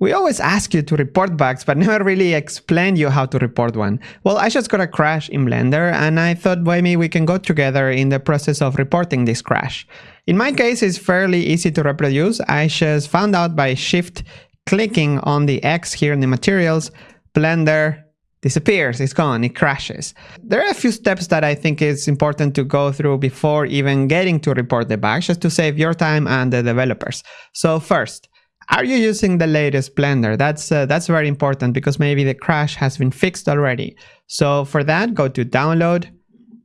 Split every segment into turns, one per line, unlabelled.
We always ask you to report bugs, but never really explain you how to report one. Well, I just got a crash in Blender and I thought maybe we can go together in the process of reporting this crash. In my case, it's fairly easy to reproduce. I just found out by shift clicking on the X here in the materials, Blender disappears, it's gone, it crashes. There are a few steps that I think is important to go through before even getting to report the bug, just to save your time and the developers. So first, are you using the latest Blender? That's, uh, that's very important because maybe the crash has been fixed already. So for that, go to download,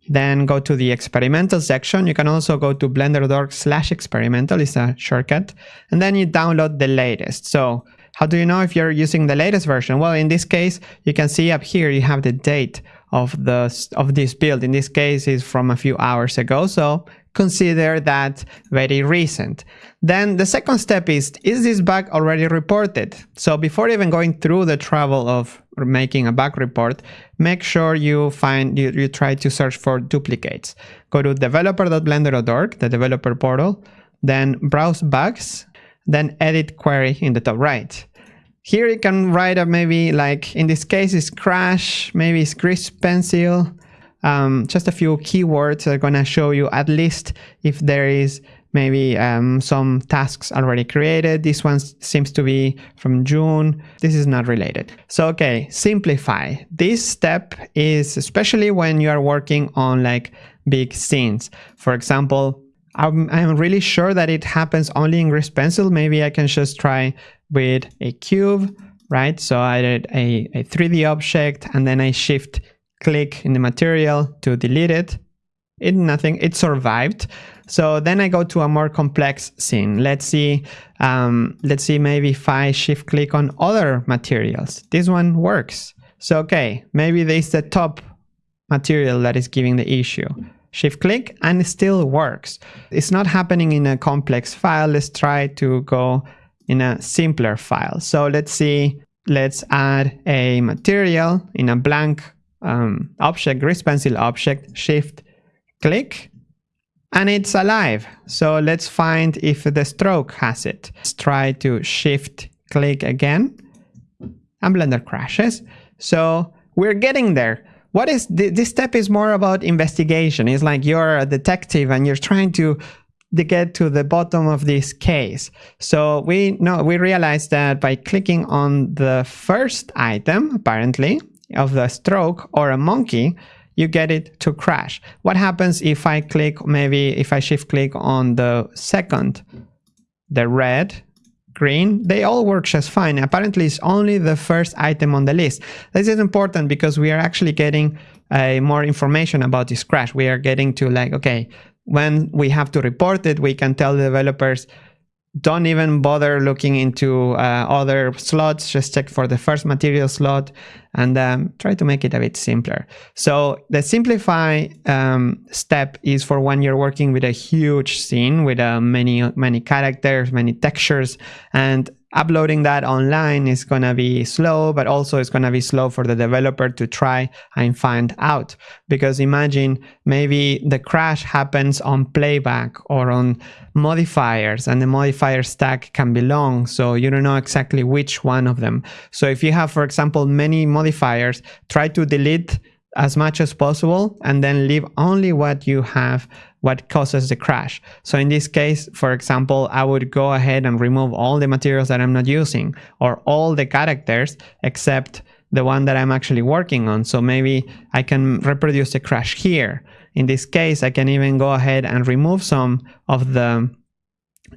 then go to the experimental section. You can also go to blender.org slash experimental, it's a shortcut, and then you download the latest. So how do you know if you're using the latest version? Well, in this case, you can see up here, you have the date of the of this build. In this case, is from a few hours ago. So consider that very recent. Then the second step is, is this bug already reported? So before even going through the trouble of making a bug report, make sure you find, you, you try to search for duplicates. Go to developer.blender.org, the developer portal, then browse bugs, then edit query in the top right. Here you can write a maybe like, in this case it's crash, maybe it's grease pencil, um, just a few keywords that are gonna show you at least if there is maybe um, some tasks already created. This one seems to be from June. This is not related. So, okay, simplify. This step is especially when you are working on like big scenes. For example, I'm, I'm really sure that it happens only in Grease Pencil. Maybe I can just try with a cube, right? So I did a, a 3D object and then I shift click in the material to delete it. It nothing, it survived. So then I go to a more complex scene. Let's see, um, let's see maybe if I shift click on other materials. This one works. So okay, maybe this the top material that is giving the issue. Shift click and it still works. It's not happening in a complex file. Let's try to go in a simpler file. So let's see, let's add a material in a blank um, object, grease pencil object, shift click, and it's alive. So let's find if the stroke has it. Let's try to shift click again and Blender crashes. So we're getting there. What is this step is more about investigation. It's like you're a detective and you're trying to to get to the bottom of this case. So we know we realized that by clicking on the first item, apparently, of the stroke or a monkey, you get it to crash. What happens if I click, maybe if I shift click on the second, the red, green, they all work just fine. Apparently it's only the first item on the list. This is important because we are actually getting uh, more information about this crash. We are getting to like, okay, when we have to report it, we can tell the developers, don't even bother looking into uh, other slots, just check for the first material slot and um, try to make it a bit simpler. So the simplify um, step is for when you're working with a huge scene with uh, many, many characters, many textures, and uploading that online is going to be slow, but also it's going to be slow for the developer to try and find out. Because imagine maybe the crash happens on playback or on modifiers and the modifier stack can be long. So you don't know exactly which one of them. So if you have, for example, many modifiers, try to delete as much as possible and then leave only what you have what causes the crash. So in this case, for example, I would go ahead and remove all the materials that I'm not using or all the characters except the one that I'm actually working on. So maybe I can reproduce the crash here. In this case, I can even go ahead and remove some of the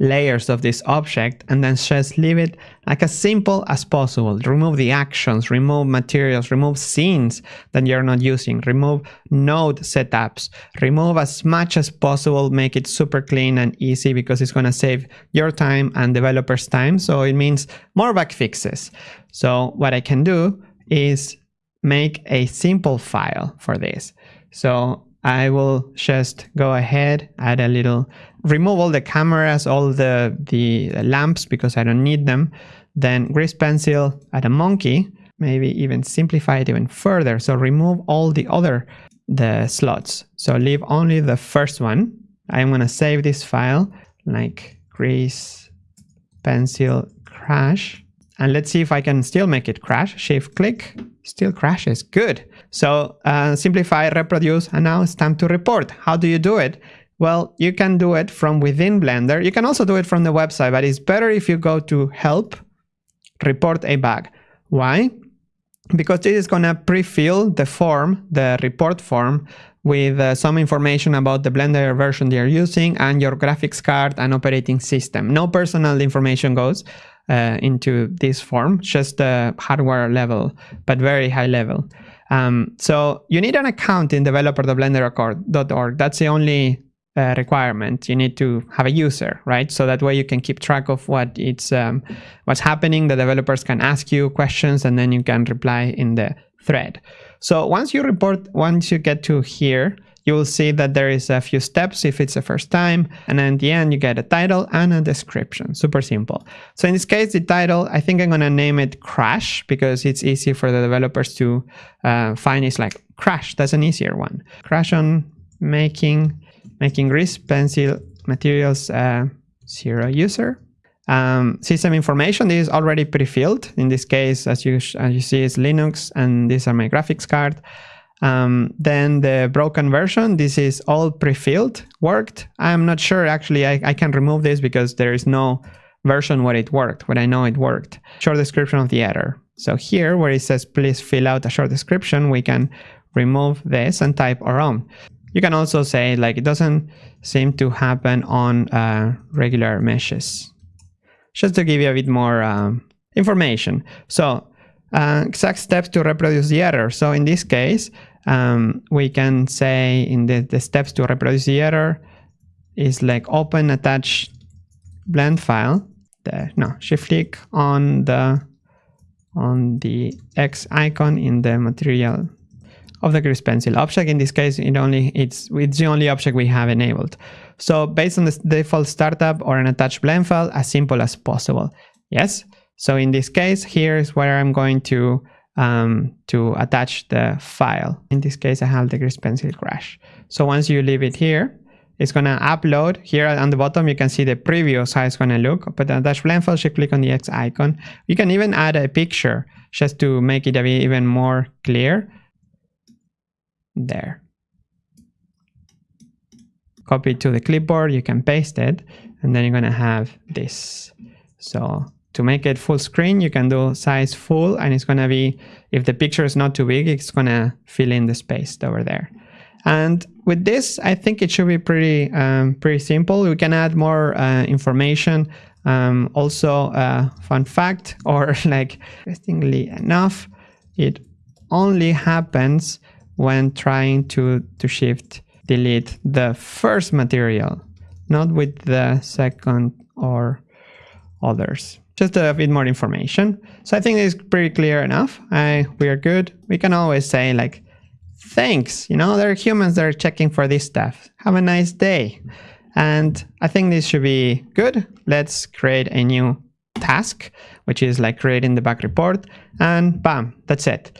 layers of this object and then just leave it like as simple as possible. Remove the actions, remove materials, remove scenes that you're not using, remove node setups, remove as much as possible, make it super clean and easy because it's going to save your time and developers time. So it means more bug fixes. So what I can do is make a simple file for this. So I will just go ahead, add a little, remove all the cameras, all the, the lamps because I don't need them. Then grease pencil, add a monkey, maybe even simplify it even further. So remove all the other the slots. So leave only the first one. I'm going to save this file like grease pencil crash And let's see if I can still make it crash. Shift click, still crashes. Good. So uh, simplify, reproduce, and now it's time to report. How do you do it? Well, you can do it from within Blender. You can also do it from the website, but it's better if you go to help, report a bug. Why? Because this is going to pre-fill the form, the report form, with uh, some information about the Blender version you're using and your graphics card and operating system. No personal information goes uh, into this form, just the hardware level, but very high level. Um, so you need an account in developer.blender.org. That's the only uh, requirement. You need to have a user, right? So that way you can keep track of what it's um, what's happening. The developers can ask you questions, and then you can reply in the thread. So once you report, once you get to here, you will see that there is a few steps if it's the first time. And then at the end, you get a title and a description. Super simple. So in this case, the title, I think I'm going to name it Crash because it's easy for the developers to uh, find. It's like Crash. That's an easier one. Crash on making making grease pencil materials uh, zero user. Um, system information this is already pre-filled. In this case, as you as you see, is Linux, and these are my graphics card. Um, then the broken version, this is all pre-filled, worked. I'm not sure actually, I, I can remove this because there is no version where it worked, but I know it worked. Short description of the error. So here where it says please fill out a short description, we can remove this and type our own. You can also say like it doesn't seem to happen on uh, regular meshes. Just to give you a bit more um, information. So uh, exact steps to reproduce the error. So in this case, um, we can say in the, the steps to reproduce the error is like open attach blend file. The, no, shift click on the on the X icon in the material of the grease pencil object. In this case, it only it's it's the only object we have enabled. So based on the default startup or an attached blend file, as simple as possible. Yes. So in this case, here is where I'm going to um, to attach the file. In this case, I have the grease pencil crash. So once you leave it here, it's going to upload. Here on the bottom, you can see the preview how it's going to look. But the attach blend file, you click on the X icon. You can even add a picture just to make it a bit even more clear. There. Copy to the clipboard, you can paste it, and then you're going to have this. So to make it full screen, you can do size full and it's going to be, if the picture is not too big, it's going to fill in the space over there. And with this, I think it should be pretty, um, pretty simple. We can add more uh, information. Um, also, uh, fun fact, or like interestingly enough, it only happens when trying to, to shift delete the first material, not with the second or others just a bit more information. So I think it's pretty clear enough. I, we are good. We can always say like, thanks, you know, there are humans that are checking for this stuff. Have a nice day. And I think this should be good. Let's create a new task, which is like creating the bug report and bam, that's it.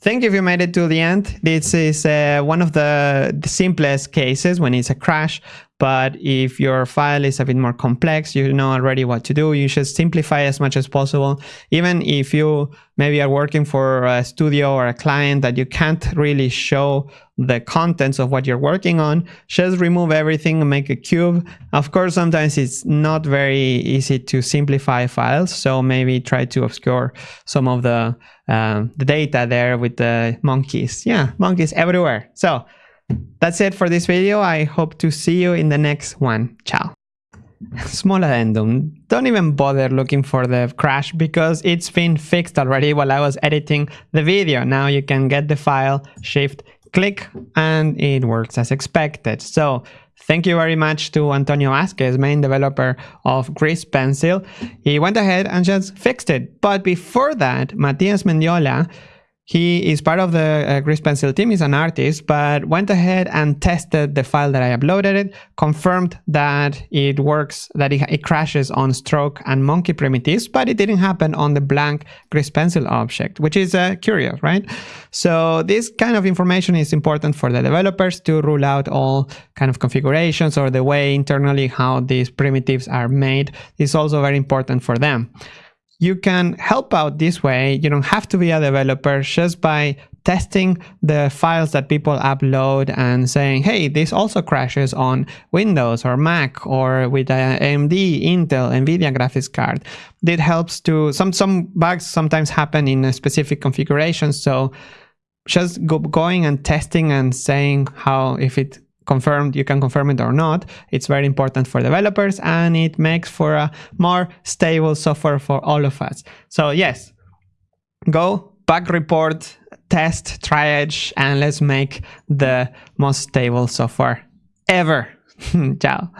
Thank you if you made it to the end. This is uh, one of the, the, simplest cases when it's a crash, but if your file is a bit more complex, you know already what to do. You should simplify as much as possible. Even if you maybe are working for a studio or a client that you can't really show the contents of what you're working on, just remove everything and make a cube. Of course, sometimes it's not very easy to simplify files. So maybe try to obscure some of the, um, the data there with the monkeys. Yeah, monkeys everywhere. So that's it for this video. I hope to see you in the next one. Ciao. Small addendum. Don't even bother looking for the crash because it's been fixed already while I was editing the video. Now you can get the file, shift, click, and it works as expected. So thank you very much to Antonio Vazquez, main developer of Grease Pencil. He went ahead and just fixed it. But before that, Matias Mendiola he is part of the uh, Grease Pencil team, he's an artist, but went ahead and tested the file that I uploaded it, confirmed that it works, that it, it crashes on stroke and monkey primitives, but it didn't happen on the blank Grease Pencil object, which is uh, curious, right? So this kind of information is important for the developers to rule out all kind of configurations or the way internally how these primitives are made is also very important for them. You can help out this way. You don't have to be a developer just by testing the files that people upload and saying, hey, this also crashes on Windows or Mac or with uh, AMD, Intel, NVIDIA graphics card. It helps to, some, some bugs sometimes happen in a specific configuration. So just go, going and testing and saying how, if it confirmed, you can confirm it or not. It's very important for developers and it makes for a more stable software for all of us. So yes, go bug report, test, triage, and let's make the most stable software ever. Ciao.